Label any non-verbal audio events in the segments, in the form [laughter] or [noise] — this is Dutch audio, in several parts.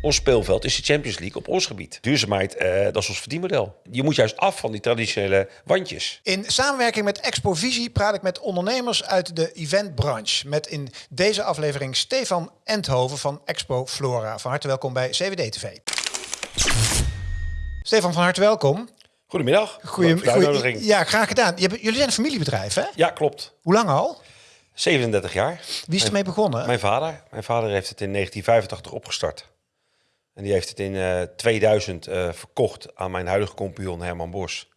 Ons speelveld is de Champions League op ons gebied. Duurzaamheid, eh, dat is ons verdienmodel. Je moet juist af van die traditionele wandjes. In samenwerking met Expo Visie praat ik met ondernemers uit de eventbranche. Met in deze aflevering Stefan Endhoven van Expo Flora. Van harte welkom bij CWD TV. Stefan, van harte welkom. Goedemiddag. Uitnodiging. ja, graag gedaan. Jullie zijn een familiebedrijf, hè? Ja, klopt. Hoe lang al? 37 jaar. Wie is ermee begonnen? Mijn vader. Mijn vader heeft het in 1985 opgestart. En die heeft het in eh, 2000 eh, verkocht aan mijn huidige compagnon Herman Bos.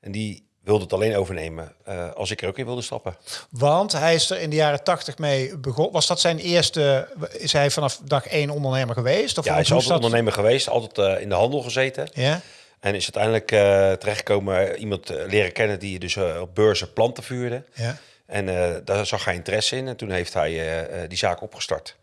En die wilde het alleen overnemen eh, als ik er ook in wilde stappen. Want hij is er in de jaren tachtig mee begonnen. Was dat zijn eerste... Is hij vanaf dag één ondernemer geweest? Of Ja, hij is altijd dat? ondernemer geweest, altijd eh, in de handel gezeten. Ja? En is uiteindelijk eh, terechtgekomen eh, iemand eh, leren kennen die dus eh, op beurzen planten vuurde. Ja. En eh, daar zag hij interesse in en toen heeft hij eh, eh, die zaak opgestart.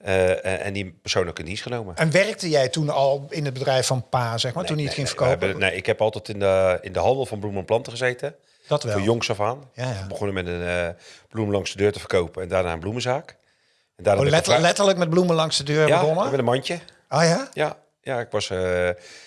Eh, eh, en die persoon ook in dienst genomen. En werkte jij toen al in het bedrijf van pa, zeg maar, toen hij het ging Nee, verkopen? nee, ik heb altijd in de, in de handel van bloemen en planten gezeten. dat wel. Van jongs af aan. Ja, ja. We begonnen met een eh bloem langs de deur te verkopen en daarna een bloemenzaak. En daarna Oh, letter- letterlijk met bloemen langs de deur ja, begonnen? met een mandje. Oh ja? Ja, ja ik was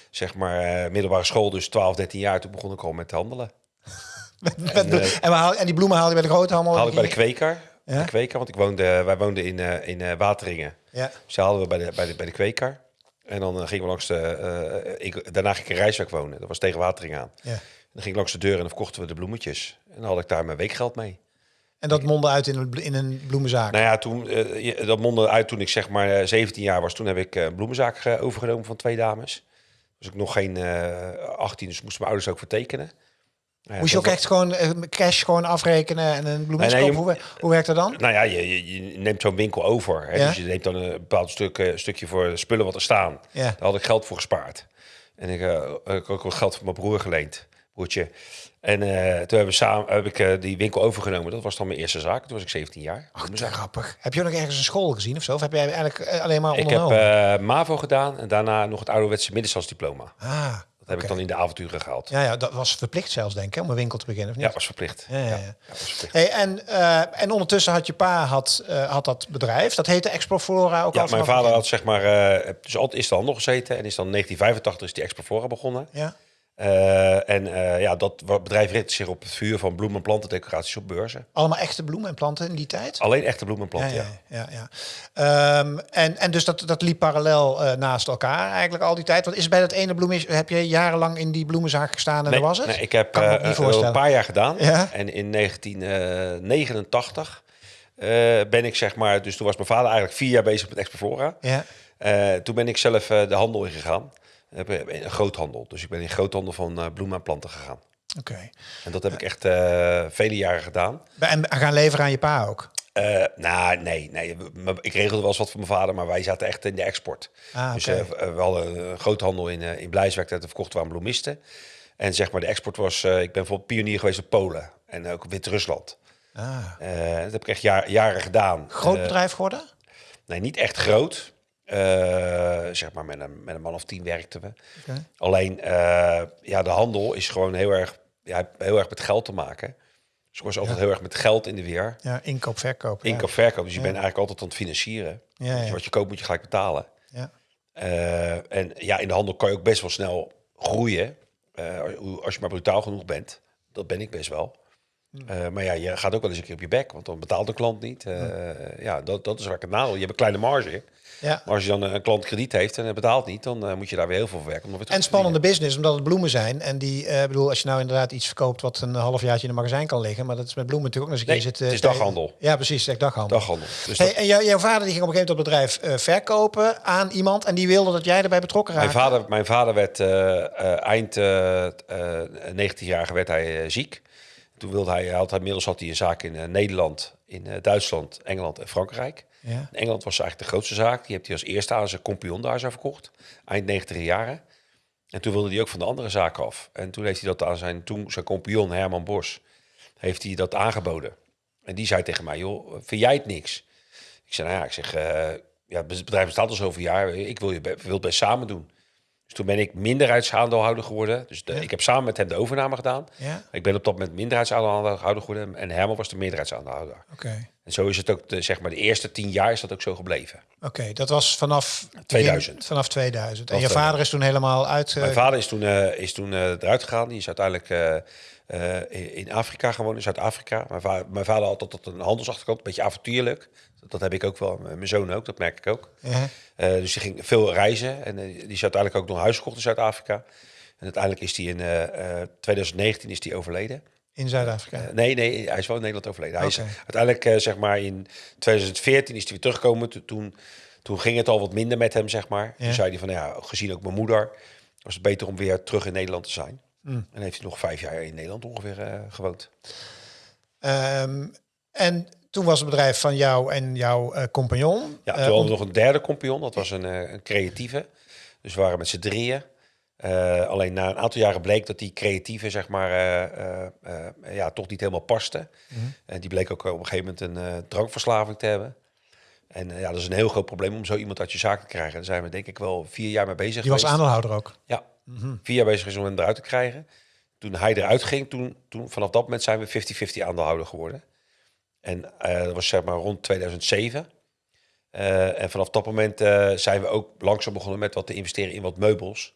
zeg maar middelbare school, dus 12, 13 jaar. Toen begon ik al met handelen. [laughs] Met en, we haal- en die bloemen haalde je bij de grote handel? Haalde ik bij de kweker. De kweker, want ik woonde, wij woonden in, eh, in eh, Wateringen. Ja. Dus die haalden we bij de, bij de, bij de kweker. En dan eh, gingen we langs de... ik, daarna ging ik in Rijswijk wonen. Dat was tegen Wateringen aan. Ja. En dan ging ik langs de deur en dan verkochten we de bloemetjes. En dan had ik daar mijn weekgeld mee. En dat mondde uit in een, in een bloemenzaak? Nou ja, toen, dat mondde uit toen ik zeg maar eh, 17 jaar was. Toen heb ik een bloemenzaak overgenomen van twee dames. Was ik nog geen eh 18, dus moesten mijn ouders ook vertekenen. Ja, Moest je ook echt gewoon eh, cash gewoon afrekenen en een bloemen Nee, nee, je kopen? Hoe, hoe werkt dat dan? Nou ja, je, neemt zo'n winkel over. Hè? Ja. Dus je neemt dan een bepaald stuk, eh, stukje voor de spullen wat er staan. Ja. Daar had ik geld voor gespaard. En ik, had ook wat geld van mijn broer geleend, broertje. En toen hebben we samen, heb ik die winkel overgenomen. Dat was dan mijn eerste zaak. Toen was ik 17 jaar. Ach, grappig. Heb je ook nog ergens een school gezien of zo? Of heb jij eigenlijk alleen maar ik heb ondernomen? MAVO gedaan en daarna nog het ouderwetse middenstandsdiploma. ah, Dat heb ik dan in de avonturen gehaald. Ja, ja, ja, dat was verplicht zelfs, denk ik, om een winkel te beginnen, of niet? was verplicht. Ja, ja, ja. Ja, was verplicht. Hey, en, eh, en ondertussen had je pa had, eh, had dat bedrijf. Dat heette Exploflora ook Ja, al mijn vader had zeg maar, eh, dus altijd is de handel gezeten en is dan in 1985 is die Explofora begonnen. Ja. Eh, en eh, ja, dat bedrijf richt zich op het vuur van bloemen- en plantendecoraties op beurzen. Allemaal echte bloemen en planten in die tijd? Alleen echte bloemen en planten, ja, ja. ja. ja. Ehm, en, en dus dat, dat liep parallel eh, naast elkaar eigenlijk al die tijd. Want is bij dat ene bloem heb je jarenlang in die bloemenzaak gestaan en Nee, dat was het? nee, ik heb Kan niet voorstellen. een paar jaar gedaan. Ja? En in 1989 eh, ben ik zeg maar... Dus toen was mijn vader eigenlijk vier jaar bezig met Exploflora. Ja. Toen ben ik zelf de handel ingegaan. Heb, eh, Een groothandel. Dus ik ben in groothandel van eh, bloemen en planten gegaan. Oké. En dat heb ik echt eh, vele jaren gedaan. En gaan leveren aan je pa ook? Eh, nou, nee, nee. Ik regelde wel eens wat voor mijn vader, maar wij zaten echt in de export. Ah, Dus eh, we hadden een groothandel in, eh in Blijswijk, dat verkochten we aan bloemisten. En zeg maar, de export was... eh, ik ben bijvoorbeeld pionier geweest op Polen en ook Wit-Rusland. Ah. Eh, dat heb ik echt jaar- jaren gedaan. Groot Eh, bedrijf geworden? nee, niet echt groot. Eh, zeg maar, met een, met een man of tien werkten we. Alleen, eh, ja, de handel is gewoon heel erg, ja, heel erg met geld te maken. Dus was altijd heel erg met geld in de weer. Ja, inkoop, verkoop. ja. Inkoop, verkoop. Dus je bent eigenlijk altijd aan het financieren. Ja, Dus ja. wat je koopt moet je gelijk betalen. Ja. Eh, en ja, in de handel kan je ook best wel snel groeien. als je maar brutaal genoeg bent. Dat ben ik best wel. Hmm. Eh, maar ja, je gaat ook wel eens een keer op je bek. Want dan betaalt de klant niet. Eh, Ja, dat, dat is waar ik het nadeel. Je hebt een kleine marge. Ja. Maar als je dan een klant krediet heeft en hij betaalt niet... dan eh, moet je daar weer heel veel voor werken. Om weer terug En spannende business, omdat het bloemen zijn. En die, bedoel, als je nou inderdaad iets verkoopt wat een halfjaartje in een magazijn kan liggen, maar dat is met bloemen natuurlijk ook nog eens een Nee, keer het is daghandel. Ja, precies, echt daghandel. Daghandel. Dus Hey, dat- en jou- jouw vader die ging op een gegeven moment dat bedrijf verkopen aan iemand en die wilde dat jij erbij betrokken Mijn raakte. vader, mijn vader werd eind eh eh 19 jaar werd hij ziek. Toen wilde hij, hij had, inmiddels had hij een zaak in eh, Nederland, in eh, Duitsland, Engeland en Frankrijk. Ja. In Engeland was eigenlijk de grootste zaak. Die heeft hij als eerste aan zijn compagnon daar zo verkocht. Eind 90 jaren. En toen wilde hij ook van de andere zaak af. En toen heeft hij dat aan zijn, toen zijn compagnon Herman Bos, heeft hij dat aangeboden. En die zei tegen mij, joh, vind jij het niks? Ik zei, nou ja, ik zeg, eh, ja, het bedrijf bestaat al zoveel jaar. Ik wil, je, wil het best samen doen. Dus toen ben ik minderheidsaandeelhouder geworden. Dus de, ik heb samen met hem de overname gedaan. Ja, Ik ben op dat moment minderheidsaandeelhouder geworden. En Herman was de meerderheidsaandeelhouder. oké. En zo is het ook, de, zeg maar, de eerste tien jaar is dat ook zo gebleven. Oké, dat was vanaf 2000. Vanaf 2000. En je vader is toen helemaal uit. Mijn eh, vader is toen, eh, is toen eh, eruit gegaan. Die is uiteindelijk in- Afrika gewoond, in Zuid-Afrika. Mijn, va mijn vader had altijd een handelsachterkant, een beetje avontuurlijk. Dat heb ik ook wel, mijn zoon ook, dat merk ik ook. Eh, dus die ging veel reizen en eh, die is uiteindelijk ook nog huis gekocht in Zuid-Afrika. En uiteindelijk is hij in eh, eh, 2019 is die overleden. in Zuid-Afrika. Nee, nee, hij is wel in Nederland overleden. Hij is uiteindelijk, zeg maar, in 2014 is hij weer teruggekomen. To- Toen, toen ging het al wat minder met hem, zeg maar. Ja. Toen zei hij van, ja, gezien ook mijn moeder, was het beter om weer terug in Nederland te zijn. Mm. En heeft hij nog vijf jaar in Nederland ongeveer gewoond. Ehm, en toen was het bedrijf van jou en jouw eh, compagnon. Ja, Eh, toen hadden we nog een derde compagnon. Dat was een, eh, een creatieve. Dus we waren met z'n drieën. Alleen na een aantal jaren bleek dat die creatieve, zeg maar, ja, toch niet helemaal paste. Mhm. En die bleek ook op een gegeven moment een drankverslaving te hebben. En ja, dat is een heel groot probleem om zo iemand uit je zaak te krijgen. Daar zijn we denk ik wel vier jaar mee bezig die was aandeelhouder ook. Ja, vier jaar bezig is om hem eruit te krijgen. Toen hij eruit ging, toen, toen vanaf dat moment zijn we 50-50 aandeelhouder geworden. En eh, dat was zeg maar rond 2007. Eh, en vanaf dat moment eh, zijn we ook langzaam begonnen met wat te investeren in wat meubels.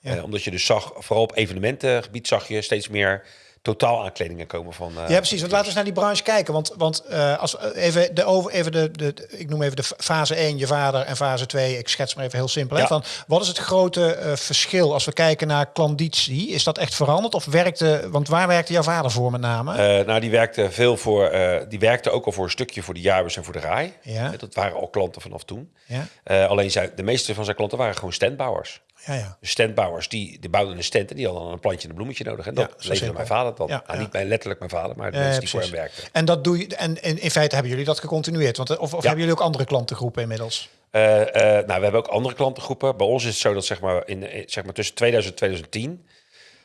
Ja. Omdat je dus zag, vooral op evenementengebied zag je steeds meer totaal aankledingen komen van. eh, Ja, precies. Want laten we eens naar die branche kijken. Want, want eh, als we even de over, even de, de, ik noem even de fase 1, je vader, en fase 2, ik schets maar even heel simpel. Hè, van, wat is het grote eh, verschil als we kijken naar klanditie? Is dat echt veranderd? Of werkte, want waar werkte jouw vader voor met name? Eh, nou, die werkte veel voor. eh, die werkte ook al voor een stukje voor de jaarbus en voor de RAI. Ja. Eh, Dat waren al klanten vanaf toen. ja? Eh, alleen zijn, de meeste van zijn klanten waren gewoon standbouwers. Ja, ja. De standbouwers die, die bouwden een stand en die hadden een plantje en een bloemetje nodig. En dat Ja, simpel. mijn vader dan. Ja, ja. Niet mijn, letterlijk mijn vader, maar de mensen die voor hem werkten. En dat doe je. En, in feite hebben jullie dat gecontinueerd? Want, of of hebben jullie ook andere klantengroepen inmiddels? Eh, eh, nou, we hebben ook andere klantengroepen. Bij ons is het zo dat zeg maar, in, eh, zeg maar tussen 2000 en 2010...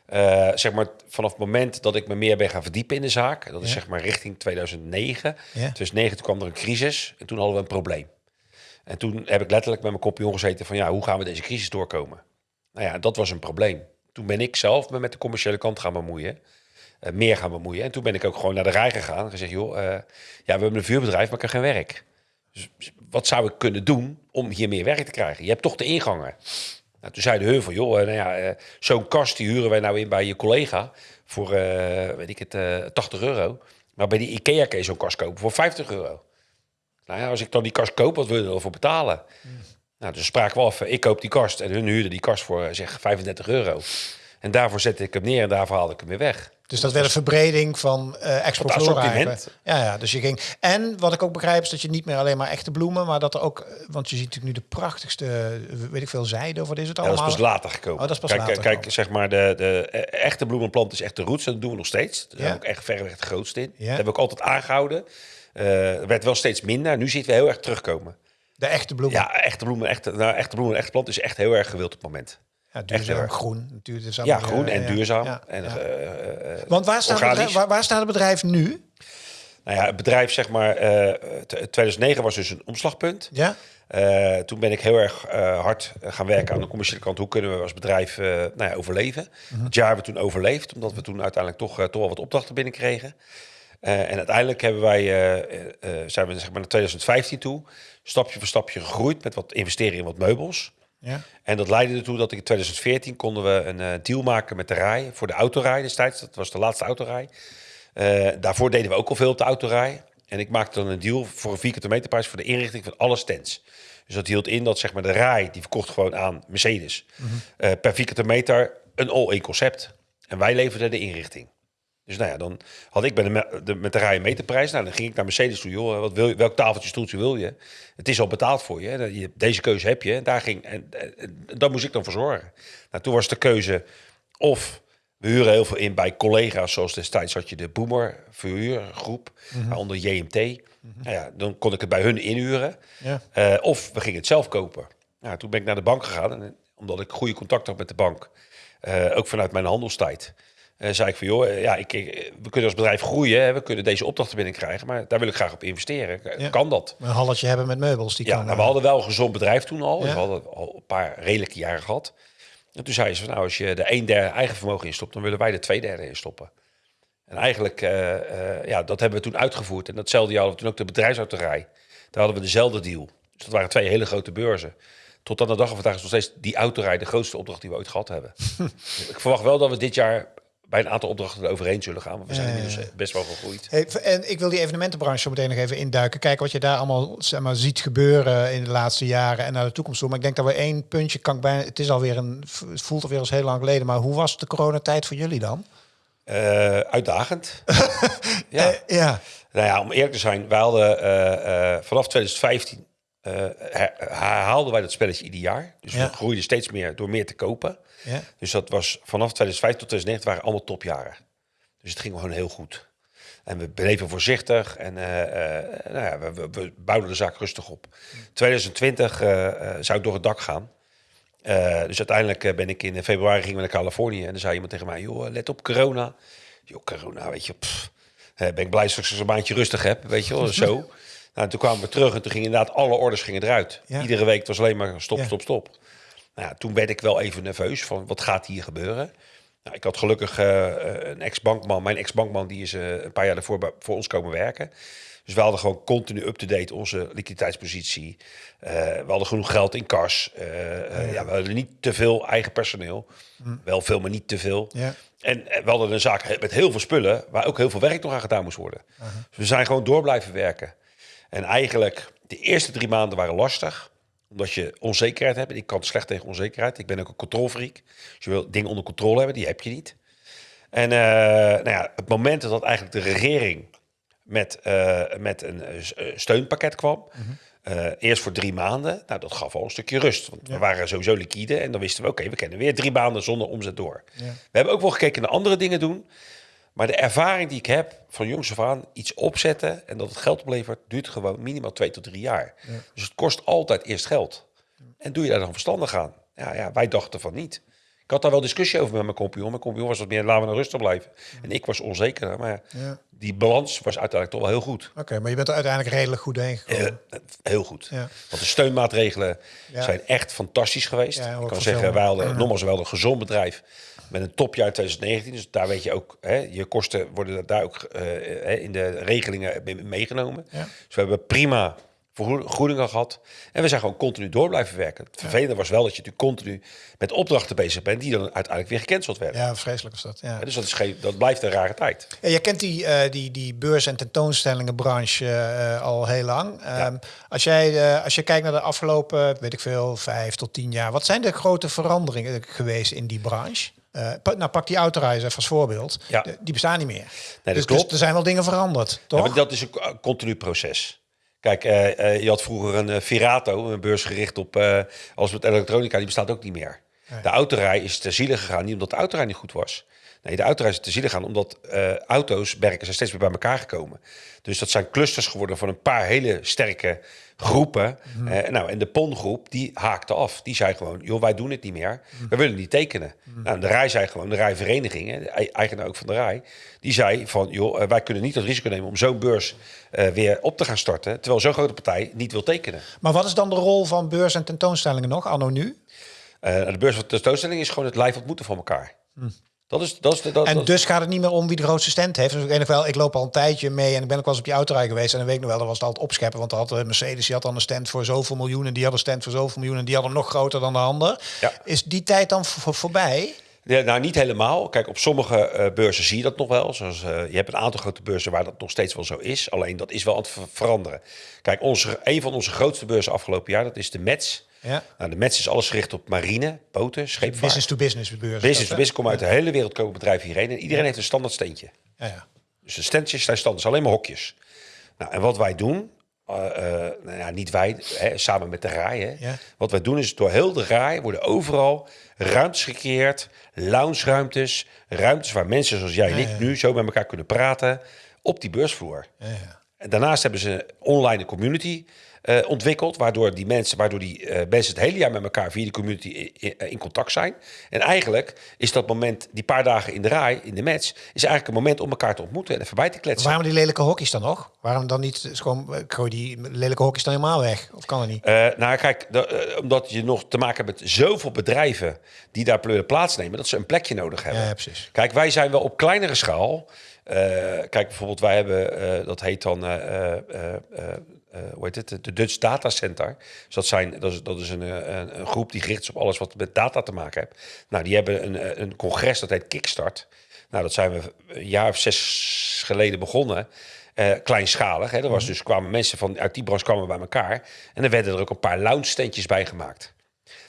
eh, zeg maar vanaf het moment dat ik me meer ben gaan verdiepen in de zaak... dat is zeg maar richting 2009. Ja. 2009 toen kwam er een crisis en toen hadden we een probleem. En toen heb ik letterlijk met mijn kopje gezeten van... ja, hoe gaan we deze crisis doorkomen? Nou ja, dat was een probleem. Toen ben ik zelf me met de commerciële kant gaan bemoeien. eh, meer gaan bemoeien. En toen ben ik ook gewoon naar de rij gegaan en gezegd... joh, eh, ja, we hebben een vuurbedrijf, maar ik heb geen werk. Dus wat zou ik kunnen doen om hier meer werk te krijgen? Je hebt toch de ingangen. Nou, toen zeiden hun van, joh, eh, nou ja, zo'n kast die huren wij nou in bij je collega voor, weet ik het, eh 80 euro. Maar bij die IKEA kun je zo'n kast kopen voor 50 euro. Nou ja, als ik dan die kast koop, wat wil je ervoor betalen? Nou, dus spraken we af, eh, ik koop die kast en hun huurden die kast voor, eh, zeg, 35 euro. En daarvoor zette ik hem neer en daarvoor haalde ik hem weer weg. Dus dat werd een verbreding van eh Expo Van het Flora assortiment. eigenlijk. Ja, ja, dus je ging. En wat ik ook begrijp is dat je niet meer alleen maar echte bloemen, maar dat er ook, eh, want je ziet natuurlijk nu de prachtigste, eh, weet ik veel, zijde of wat is het Ja, dat allemaal? is pas later gekomen. Oh, dat is pas kijk, later kijk, gekomen. zeg maar, de, de eh, echte bloemenplant is echt de roots. En dat doen we nog steeds. Daar Ja. ook echt verreweg het grootste in. Ja. Dat hebben we ook altijd aangehouden. Eh, er werd wel steeds minder. Nu zitten we heel erg terugkomen. De echte bloemen. Ja, echte bloemen, echte, nou, echte bloemen en echte plant is echt heel erg gewild op het moment. Ja, duurzaam, erg. groen. Is Ja, groen eh, en duurzaam. ja, en, ja. eh, eh, Want waar staat, organisch. bedrijf, waar, waar staat het bedrijf nu? Nou ja, het bedrijf, zeg maar, eh, t- 2009 was dus een omslagpunt. Ja? Toen ben ik heel erg hard gaan werken aan de commerciële kant. Hoe kunnen we als bedrijf nou ja, overleven? Mhm. Het jaar hebben we toen overleefd, omdat we toen uiteindelijk toch, toch wel wat opdrachten binnenkregen. Eh en uiteindelijk hebben wij, eh, eh, zijn we zeg maar, naar 2015 toe stapje voor stapje gegroeid met wat investeren in wat meubels. Ja. En dat leidde ertoe dat ik in 2014 konden we een deal maken met de rij voor de autorij destijds. Dat was de laatste autorij. Daarvoor deden we ook al veel op de autorij. En ik maakte dan een deal voor een vierkante meterprijs voor de inrichting van alle stands. Dus dat hield in dat zeg maar, de rij, die verkocht gewoon aan Mercedes. eh, per vierkante meter een all-in concept. En wij leverden de inrichting. Dus nou ja, dan had ik bij de, de, met de rij een meterprijs. Nou, dan ging ik naar Mercedes toe. Joh, wat wil je, welk tafeltje, stoeltje wil je? Het is al betaald voor je. Deze keuze heb je. En daar ging, en, en, en daar moest ik dan voor zorgen. Nou, toen was de keuze of we huren heel veel in bij collega's. Zoals destijds had je de Boomer verhuurgroep. Waaronder JMT. Nou ja, dan kon ik het bij hun inhuren. Ja. Eh, of we gingen het zelf kopen. Nou, toen ben ik naar de bank gegaan. En omdat ik goede contact had met de bank. eh, ook vanuit mijn handelstijd. Eh, zei ik van, joh, eh, ja, ik, ik- we kunnen als bedrijf groeien. Hè, we kunnen deze opdrachten binnenkrijgen. Maar daar wil ik graag op investeren. Ja. Kan dat? Een halletje hebben met meubels. Die Ja, kan, nou, eh, we hadden wel een gezond bedrijf toen al. Ja. We hadden al een paar redelijke jaren gehad. En toen zei ze van, nou, als je de een derde eigen vermogen instopt, dan willen wij de twee derde instoppen. En eigenlijk, eh, eh, ja, dat hebben we toen uitgevoerd. En datzelfde jaar hadden we toen ook de bedrijfsautorij. Daar hadden we dezelfde deal. Dus dat waren twee hele grote beurzen. Tot aan de dag van vandaag is nog steeds die autorij de grootste opdracht die we ooit gehad hebben. [laughs] ik verwacht wel dat we dit jaar bij een aantal opdrachten er overheen zullen gaan. Want we zijn ja, inmiddels best wel gegroeid. Hey, en ik wil die evenementenbranche zo meteen nog even induiken. Kijken wat je daar allemaal zeg maar, ziet gebeuren in de laatste jaren en naar de toekomst toe. Maar ik denk dat we één puntje kan ik bijna. Het is alweer een. Het voelt alweer als heel lang geleden. Maar hoe was de coronatijd voor jullie dan? Eh, uitdagend. [laughs] ja. Eh, ja. Nou ja, om eerlijk te zijn, wij hadden eh, eh, vanaf 2015 eh, her- herhaalden wij dat spelletje ieder jaar. Dus Ja. we groeiden steeds meer door meer te kopen. Ja. Dus dat was vanaf 2005 tot 2009 waren allemaal topjaren. Dus het ging gewoon heel goed. En we bleven voorzichtig en eh, eh, nou ja, we, we, bouwden de zaak rustig op. 2020 eh, zou ik door het dak gaan. Dus uiteindelijk ben ik in februari gingen we naar Californië en dan zei iemand tegen mij: joh, let op corona. Joh, corona, weet je, pff, ben ik blij dat ik een maandje rustig heb, weet je wel, [laughs] zo. Nou, en toen kwamen we terug en toen gingen inderdaad alle orders gingen eruit. Ja. Iedere week het was alleen maar stop, Ja. stop, stop. Nou ja, toen werd ik wel even nerveus van wat gaat hier gebeuren. Nou, ik had gelukkig eh, een ex-bankman. Mijn ex-bankman die is eh, een paar jaar daarvoor voor ons komen werken. Dus we hadden gewoon continu up-to-date onze liquiditeitspositie. Eh, we hadden genoeg geld in kas. Ja, we hadden niet te veel eigen personeel. Wel veel, maar niet te veel. Ja. En we hadden een zaak met heel veel spullen... waar ook heel veel werk nog aan gedaan moest worden. Dus we zijn gewoon door blijven werken. En eigenlijk, de eerste drie maanden waren lastig omdat je onzekerheid hebt. En ik kan slecht tegen onzekerheid. Ik ben ook een controlfreak. Dus je wil dingen onder controle hebben, die heb je niet. En eh, nou ja, het moment dat eigenlijk de regering met, eh, met een eh, steunpakket kwam. eh, eerst voor drie maanden. Nou, dat gaf al een stukje rust. Want we waren sowieso liquide. En dan wisten we, oké, we kennen weer drie maanden zonder omzet door. Ja. We hebben ook wel gekeken naar andere dingen doen. Maar de ervaring die ik heb van jongs af aan, iets opzetten en dat het geld oplevert, duurt gewoon minimaal twee tot drie jaar. Dus het kost altijd eerst geld. En doe je daar dan verstandig aan? Ja, ja, wij dachten van niet. Ik had daar wel discussie over met mijn compagnon. Mijn compagnon was wat meer, laten we nou rustig blijven. En ik was onzeker. Maar ja, die balans was uiteindelijk toch wel heel goed. Oké, maar je bent er uiteindelijk redelijk goed heen gekomen. Eh, heel goed. Ja. Want de steunmaatregelen zijn echt fantastisch geweest. Ik kan zeggen, wij hadden nogmaals wel een gezond bedrijf met een topjaar 2019. Dus daar weet je ook, hè, je kosten worden daar ook eh, in de regelingen mee- meegenomen. Ja. Dus we hebben prima vergoedingen gehad. En we zijn gewoon continu door blijven werken. Het vervelende was wel dat je natuurlijk continu met opdrachten bezig bent die dan uiteindelijk weer gecanceld werden. Ja, vreselijk is dat. Ja. Dus dat, is geen, dat blijft een rare tijd. Ja, je kent die, eh, die, die beurs- en tentoonstellingenbranche eh, al heel lang. Ehm, als, jij, als je kijkt naar de afgelopen, weet ik veel, vijf tot tien jaar, wat zijn de grote veranderingen geweest in die branche? Pa- nou, pak die autoreis even als voorbeeld. Ja. De- die bestaan niet meer. dat dus, klopt. dus er zijn wel dingen veranderd, toch? Ja, maar dat is een co- continu proces. Kijk, eh, eh, je had vroeger een Virato, een beurs gericht op alles met elektronica, die bestaat ook niet meer. De autorij is ter ziele gegaan, niet omdat de autorij niet goed was. Nee, de autorij is ter ziele gegaan omdat eh, auto's, merken, zijn steeds meer bij elkaar gekomen. Dus dat zijn clusters geworden van een paar hele sterke groepen. Eh, nou, en de PON-groep, die haakte af. Die zei gewoon, joh, wij doen het niet meer. We willen niet tekenen. Nou, de RAI zei gewoon, de RAI-vereniging, hè, de eigenaar ook van de RAI... die zei van, joh, eh, wij kunnen niet het risico nemen om zo'n beurs weer op te gaan starten... terwijl zo'n grote partij niet wil tekenen. Maar wat is dan de rol van beurs- en tentoonstellingen nog, anno nu? Eh, de beurs van tentoonstelling is gewoon het live ontmoeten van elkaar. Dat is, dat is dat, En dat- dus gaat het niet meer om wie de grootste stand heeft. Dus ik weet nog wel, ik loop al een tijdje mee en ik ben ook wel eens op die autorij geweest. En dan weet ik nog wel, dat was het altijd opscheppen. Want had eh, Mercedes, die had dan een stand voor zoveel miljoen. En die had een stand voor zoveel miljoen. En die had hem nog groter dan de ander. Ja. Is die tijd dan voor, voorbij? Ja, nou, niet helemaal. Kijk, op sommige eh, beurzen zie je dat nog wel. Zoals, eh, je hebt een aantal grote beurzen waar dat nog steeds wel zo is. Alleen dat is wel aan het ver- veranderen. Kijk, onze, een van onze grootste beurzen afgelopen jaar, dat is de METS. Ja. Nou, de METS is alles gericht op marine, boten, scheepvaart. Business to business beurs. Business to business komen uit de hele wereld komen bedrijven hierheen. En iedereen heeft een standaard steentje. Ja, ja. Dus de standjes zijn standaard, alleen maar hokjes. Nou, en wat wij doen, eh, eh, nou ja, niet wij, hè, samen met de RAI. Hè. Ja. Wat wij doen is door heel de RAI worden overal ruimtes gecreëerd, lounge-ruimtes, ruimtes waar mensen zoals jij en ik nu zo met elkaar kunnen praten op die beursvloer. Daarnaast hebben ze een online community eh, ontwikkeld, waardoor die mensen, waardoor die eh, mensen het hele jaar met elkaar via de community in, in- contact zijn. En eigenlijk is dat moment, die paar dagen in de rij, in de match, is eigenlijk een moment om elkaar te ontmoeten en even bij te kletsen. Waarom die lelijke hokjes dan nog? Waarom dan niet gewoon, gooi die lelijke hokjes dan helemaal weg? Of kan dat niet? Eh, nou, kijk, eh, omdat je nog te maken hebt met zoveel bedrijven die daar pleur- plaatsnemen, dat ze een plekje nodig hebben. Ja, ja, precies. Kijk, wij zijn wel op kleinere schaal. Eh, kijk, bijvoorbeeld, wij hebben, eh, dat heet dan, eh, hoe heet het, de Dutch Data Center. Dus dat, zijn, dat is, dat is een, een, een groep die gericht is op alles wat met data te maken heeft. Nou, die hebben een, een congres, dat heet Kickstart. Nou, dat zijn we een jaar of zes geleden begonnen. Kleinschalig. Hè. Er was dus kwamen mensen van uit die branche kwamen bij elkaar. En er werden er ook een paar lounge standjes bij gemaakt.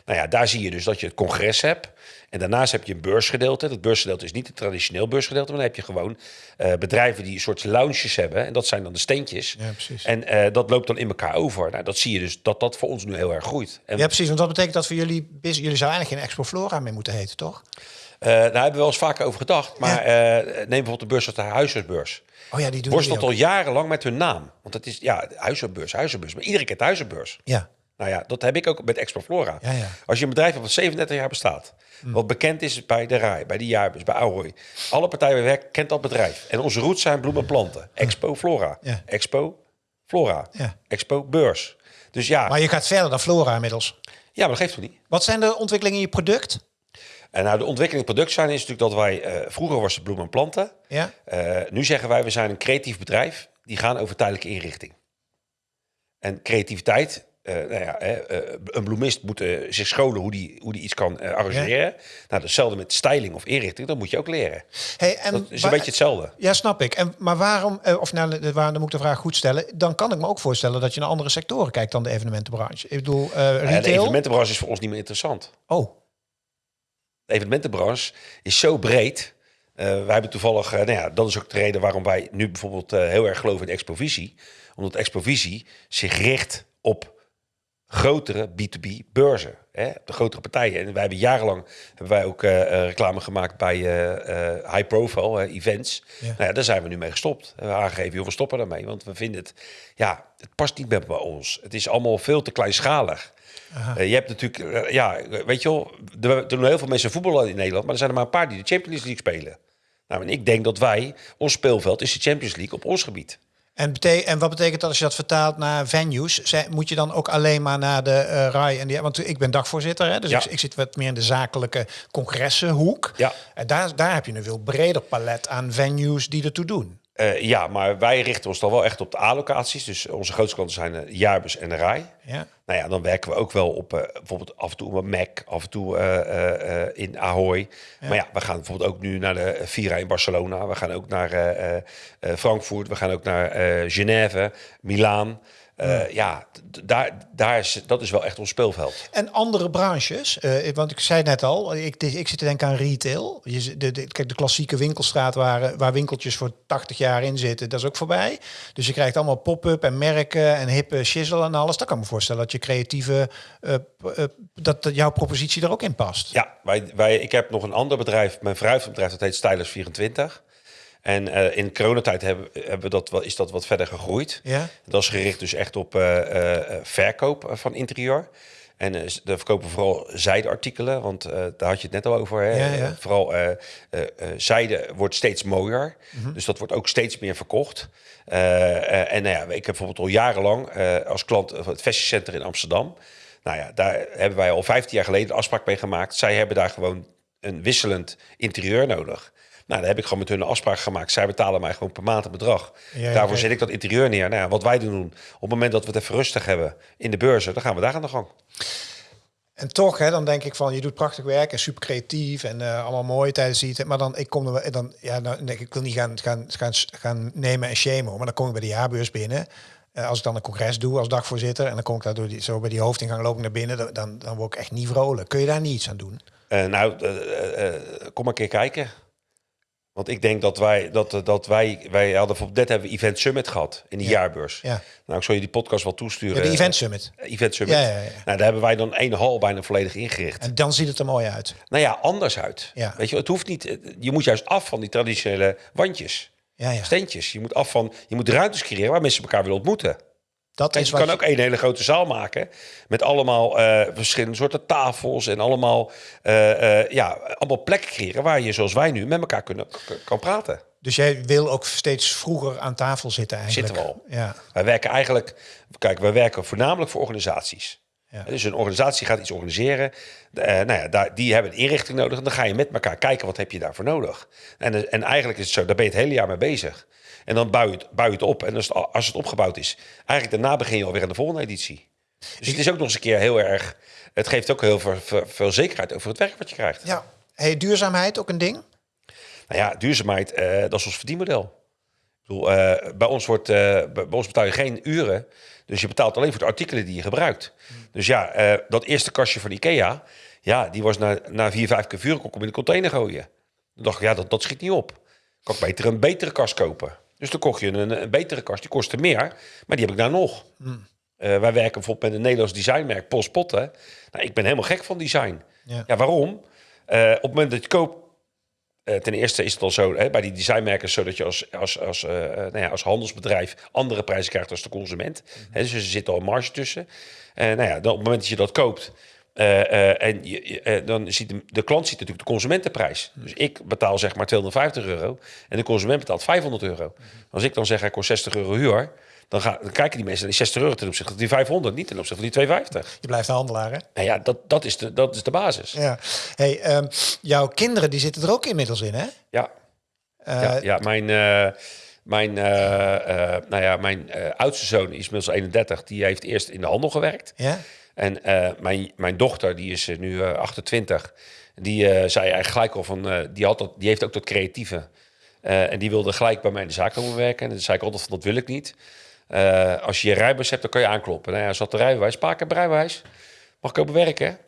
Nou ja, daar zie je dus dat je het congres hebt. En daarnaast heb je een beursgedeelte. Dat beursgedeelte is niet het traditioneel beursgedeelte, maar dan heb je gewoon eh, bedrijven die een soort lounges hebben. En dat zijn dan de steentjes. Ja, precies. En eh, dat loopt dan in elkaar over. Nou, dat zie je dus dat dat voor ons nu heel erg groeit. En Ja, precies. Want wat betekent dat voor jullie? business? Jullie zouden eigenlijk geen Expo Flora meer moeten heten, toch? eh, daar hebben we wel eens vaker over gedacht. Maar neem bijvoorbeeld de beurs als de huisartsbeurs. Oh ja, die doen Worstelt al jarenlang met hun naam. Want het is, ja, huisartsbeurs, huisartsbeurs. Maar iedereen kent huisartsbeurs. ook. Ja. Nou ja, dat heb ik ook met Expo Flora. Ja, ja. Als je een bedrijf hebt dat 37 jaar bestaat, wat bekend is bij de RAI, bij de Jaarbus, bij Ahoy. Alle partijen werken kent dat bedrijf. En onze roots zijn bloemen en planten. Expo Flora. Ja. Expo Flora. Expo Beurs. Dus ja, Maar je gaat verder dan Flora inmiddels. ja, maar dat geeft toch niet. Wat zijn de ontwikkelingen in je product? En nou, de ontwikkeling product zijn is natuurlijk dat wij, eh, vroeger was het bloemen en planten. Ja. Eh, nu zeggen wij, we zijn een creatief bedrijf. Die gaan over tijdelijke inrichting. En creativiteit, eh, nou ja, hè, eh, een bloemist moet eh, zich scholen hoe die, hoe die iets kan arrangeren. Nou, hetzelfde met styling of inrichting, dat moet je ook leren. Hey, en Dat is een beetje hetzelfde. Ja, snap ik. En, maar waarom, of nou, de- waar, dan moet ik de vraag goed stellen. Dan kan ik me ook voorstellen dat je naar andere sectoren kijkt dan de evenementenbranche. Ik bedoel, Ja, de retail. evenementenbranche is voor ons niet meer interessant. Oh, De evenementenbranche is zo breed. Eh, wij hebben toevallig, eh, nou ja, dat is ook de reden waarom wij nu bijvoorbeeld heel erg geloven in Expovisie. Omdat Expovisie zich richt op grotere B2B beurzen. Hè, de grotere partijen. En wij hebben jarenlang hebben wij ook eh, eh, reclame gemaakt bij eh, high profile events. Ja. Nou ja, daar zijn we nu mee gestopt. We aangegeven, joh, we stoppen daarmee. Want we vinden het, ja, het past niet meer bij ons. Het is allemaal veel te kleinschalig. Je hebt natuurlijk, ja, weet je wel, er er doen heel veel mensen voetballen in Nederland, maar er zijn er maar een paar die de Champions League spelen. Nou, en ik denk dat wij, ons speelveld is de Champions League op ons gebied. En, en wat betekent dat als je dat vertaalt naar venues? Zij- moet je dan ook alleen maar naar de eh RAI en die, want ik ben dagvoorzitter, hè, dus Ja. ik, ik zit wat meer in de zakelijke congressenhoek. Ja. En daar, daar heb je een veel breder palet aan venues die ertoe doen. Eh, ja, maar wij richten ons dan wel echt op de A-locaties. Dus onze grootste klanten zijn de Jaarbus en de Rai. Ja. Nou ja, dan werken we ook wel op eh, bijvoorbeeld af en toe op Mac, af en toe eh, eh, eh, in Ahoy. Maar ja, we gaan bijvoorbeeld ook nu naar de Vira in Barcelona. We gaan ook naar eh, eh, eh, Frankfurt. We gaan ook naar eh Genève, Milaan. Eh, ja, daar, daar is, dat is wel echt ons speelveld. En andere branches, eh, want ik zei net al, ik, ik zit te denken aan retail. Je, de, de, kijk, de klassieke winkelstraat waar, waar winkeltjes voor 80 jaar in zitten, dat is ook voorbij. Dus je krijgt allemaal pop-up en merken en hippe shizzle en alles. Dat kan me voorstellen dat je creatieve, eh, dat, dat jouw propositie er ook in past. Ja, wij, wij, ik heb nog een ander bedrijf, mijn vrouw heeft een bedrijf, dat heet Stylers24. En eh, in coronatijd hebben, hebben we dat is dat wat verder gegroeid. Ja? Dat is gericht dus echt op eh, eh, verkoop van interieur. En daar verkopen we vooral zijdeartikelen, want daar had je het net al over. Hè? Ja, ja. Vooral zijde wordt steeds mooier, Mhm. dus dat wordt ook steeds meer verkocht. En nou ja, ik heb bijvoorbeeld al jarenlang als klant van het Fashion Center in Amsterdam. Nou ja, daar hebben wij al 15 jaar geleden een afspraak mee gemaakt. Zij hebben daar gewoon een wisselend interieur nodig. Nou, daar heb ik gewoon met hun een afspraak gemaakt. Zij betalen mij gewoon per maand een bedrag. Ja, Daarvoor zet ik dat interieur neer. Nou ja, wat wij doen, op het moment dat we het even rustig hebben in de beurzen, dan gaan we daar aan de gang. En toch, hè, dan denk ik van, je doet prachtig werk en super creatief en eh, allemaal mooi tijdens die. Maar dan, ik kom er wel- dan, ja, dan denk ik, ik wil niet gaan, gaan, gaan, gaan nemen en shamen, maar dan kom ik bij de jaarbeurs binnen. Eh, als ik dan een congres doe als dagvoorzitter en dan kom ik daar door die, zo bij die hoofdingang loop ik naar binnen, dan- dan, word ik echt niet vrolijk. Kun je daar niets aan doen? Eh, nou, kom maar een keer kijken. Want ik denk dat wij, dat, dat wij, wij hadden bijvoorbeeld net hebben we Event Summit gehad in de Ja. jaarbeurs. Ja. Nou, ik zal je die podcast wel toesturen. Ja, de Event Summit. Eh, Event Summit. Ja, ja, ja. Nou, daar hebben wij dan één hal bijna volledig ingericht. En dan ziet het er mooi uit. Nou ja, anders uit. Ja. Weet je, het hoeft niet. eh, Je moet juist af van die traditionele wandjes, Ja, ja. steentjes. Je moet af van, je moet ruimtes creëren waar mensen elkaar willen ontmoeten. Dat Kijk, is je kan ook één hele grote zaal maken met allemaal eh, verschillende soorten tafels en allemaal, eh, eh, ja, allemaal plekken creëren waar je, zoals wij nu, met elkaar kunnen, kan praten. Dus jij wil ook steeds vroeger aan tafel zitten eigenlijk. Zitten we al. Ja. Wij werken eigenlijk, kijk, wij werken voornamelijk voor organisaties. Ja. Dus een organisatie gaat iets organiseren. Eh, nou ja, daar, die hebben een inrichting nodig. En dan ga je met elkaar kijken, wat heb je daarvoor nodig? En, en eigenlijk is het zo, daar ben je het hele jaar mee bezig. En dan bouw je het, bouw je het op. En als het, als het opgebouwd is, eigenlijk daarna begin je alweer aan de volgende editie. Dus het is ook nog eens een keer heel erg... Het geeft ook heel veel, veel, veel zekerheid over het werk wat je krijgt. ja. Hey, duurzaamheid ook een ding? Nou ja, duurzaamheid, eh, dat is ons verdienmodel. Ik bedoel, eh, bij, ons wordt, eh, bij, ons betaal je geen uren. Dus je betaalt alleen voor de artikelen die je gebruikt. Dus ja, dat eerste kastje van Ikea, ja, die was na, na vier, vijf keer vuur kon ik hem in de container gooien. Dan dacht ik, ja, dat, dat schiet niet op. Kan ik beter een betere kast kopen. Dus dan kocht je een, een betere kast, die kostte meer, maar die heb ik daar nog. Eh, wij werken bijvoorbeeld met een Nederlands designmerk, Post Potten. Nou, ik ben helemaal gek van design. Ja. Ja, waarom? Eh, op het moment dat je koopt, eh, ten eerste is het al zo hè, bij die designmerken zo dat je als, als, als, nou ja, als handelsbedrijf andere prijzen krijgt als de consument. Hè, dus er zit al een marge tussen. Nou ja, dan op het moment dat je dat koopt. Eh, eh, en je, eh, dan ziet de, de klant ziet natuurlijk de consumentenprijs. Dus ik betaal zeg maar 250 euro en de consument betaalt 500 euro. Als ik dan zeg ik kost 60 euro huur, dan, gaan, dan kijken die mensen naar die 60 euro ten opzichte van die 500, niet ten opzichte van die 250. Je blijft de handelaar, hè? Nou ja, dat, dat, is, de, dat is de basis. Ja. Hey, ehm, jouw kinderen die zitten er ook inmiddels in, hè? Ja. Ja, ja, mijn, mijn, nou ja, mijn oudste zoon is inmiddels 31. Die heeft eerst in de handel gewerkt. ja? En eh, mijn, mijn dochter, die is eh, nu eh, 28, die eh, zei eigenlijk gelijk al van, die, had dat, die heeft ook dat creatieve. En die wilde gelijk bij mij in de zaak komen werken. En dan zei ik altijd van, dat wil ik niet. Als je je rijbewijs hebt, dan kan je aankloppen. Nou ja, had de rijbewijs, Paak heb rijbewijs. Mag ik komen werken?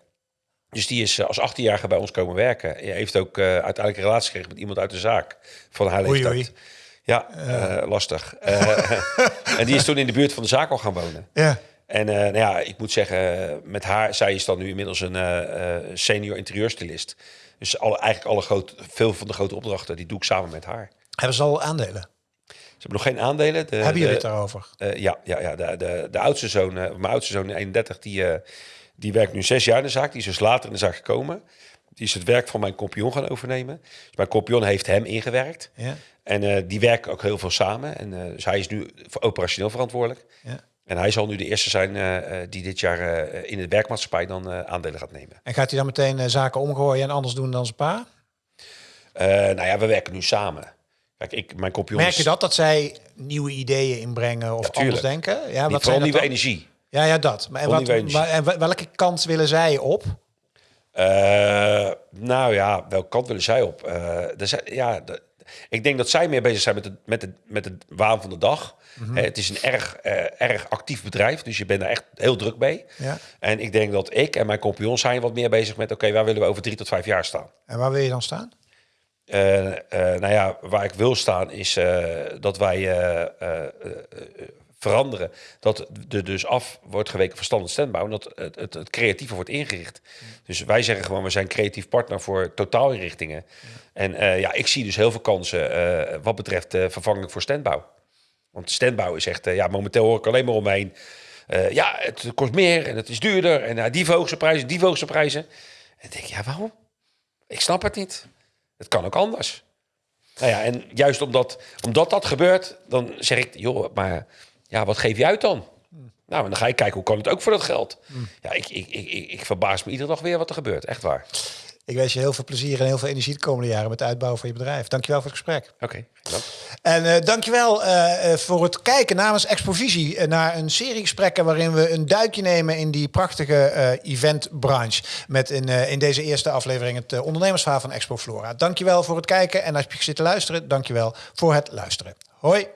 Dus die is als 18-jarige bij ons komen werken. Hij heeft ook uiteindelijk een relatie gekregen met iemand uit de zaak van haar Oei, leeftijd. oei. Ja, lastig. [laughs] En die is toen in de buurt van de zaak al gaan wonen. Ja. En eh, nou ja, ik moet zeggen, met haar, zij is dan nu inmiddels een eh, eh, senior interieurstylist. Dus alle, eigenlijk alle grote, veel van de grote opdrachten, die doe ik samen met haar. Hebben ze al aandelen? Ze hebben nog geen aandelen. De, Hebben jullie het daarover? ja, ja, ja de, de, de oudste zoon, mijn oudste zoon, 31, die, die werkt nu zes jaar in de zaak. Die is dus later in de zaak gekomen. Die is het werk van mijn compagnon gaan overnemen. Dus mijn compagnon heeft hem ingewerkt. Ja. En die werken ook heel veel samen. En dus hij is nu operationeel verantwoordelijk. ja. En hij zal nu de eerste zijn eh, eh, die dit jaar eh, in de werkmaatschappij dan aandelen gaat nemen. En gaat hij dan meteen zaken omgooien en anders doen dan zijn pa? Nou ja, we werken nu samen. Kijk, ik, mijn compagnon Merk je dat, dat zij nieuwe ideeën inbrengen of Ja, anders denken? Ja, Die, wat vooral nieuwe dan? energie. Ja, ja, dat. Maar, en, wat, maar, en welke kant willen zij op? Nou ja, welke kant willen zij op? Zijn, ja, ik denk dat zij meer bezig zijn met de, met de, met de waan van de dag. Mhm. Eh, het is een erg, eh, erg actief bedrijf, dus je bent daar echt heel druk mee. Ja. En ik denk dat ik en mijn compagnon zijn wat meer bezig met... oké, waar willen we over drie tot vijf jaar staan? En waar wil je dan staan? Eh, nou ja, waar ik wil staan is dat wij veranderen. Dat er dus af wordt geweken van standaard standbouw. En dat het, het, het creatieve wordt ingericht. Dus wij zeggen gewoon, we zijn creatief partner voor totaalinrichtingen. En eh, ja, ik zie dus heel veel kansen wat betreft vervanging voor standbouw. Want standbouw is echt, eh, ja, momenteel hoor ik alleen maar omheen. eh, ja, het kost meer en het is duurder. En uh, die hoogste prijzen, die hoogste prijzen. En ik denk, ja, waarom? Ik snap het niet. Het kan ook anders. Nou ja, en juist omdat, omdat dat gebeurt, dan zeg ik, joh, maar ja, wat geef je uit dan? Nou, en dan ga je kijken, hoe kan het ook voor dat geld? Ja, ik, ik, ik, ik, ik verbaas me iedere dag weer wat er gebeurt. Echt waar. Ik wens je heel veel plezier en heel veel energie de komende jaren met de uitbouw van je bedrijf. Dankjewel voor het gesprek. Oké, bedankt. En eh dankjewel eh, voor het kijken namens Expovisie naar een serie gesprekken waarin we een duikje nemen in die prachtige eventbranche. Met in, in deze eerste aflevering het ondernemersverhaal van Expo Flora. Dankjewel voor het kijken en als je zit te luisteren, dankjewel voor het luisteren. Hoi!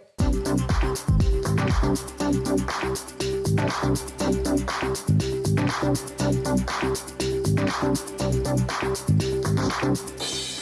Thank you. Thank you.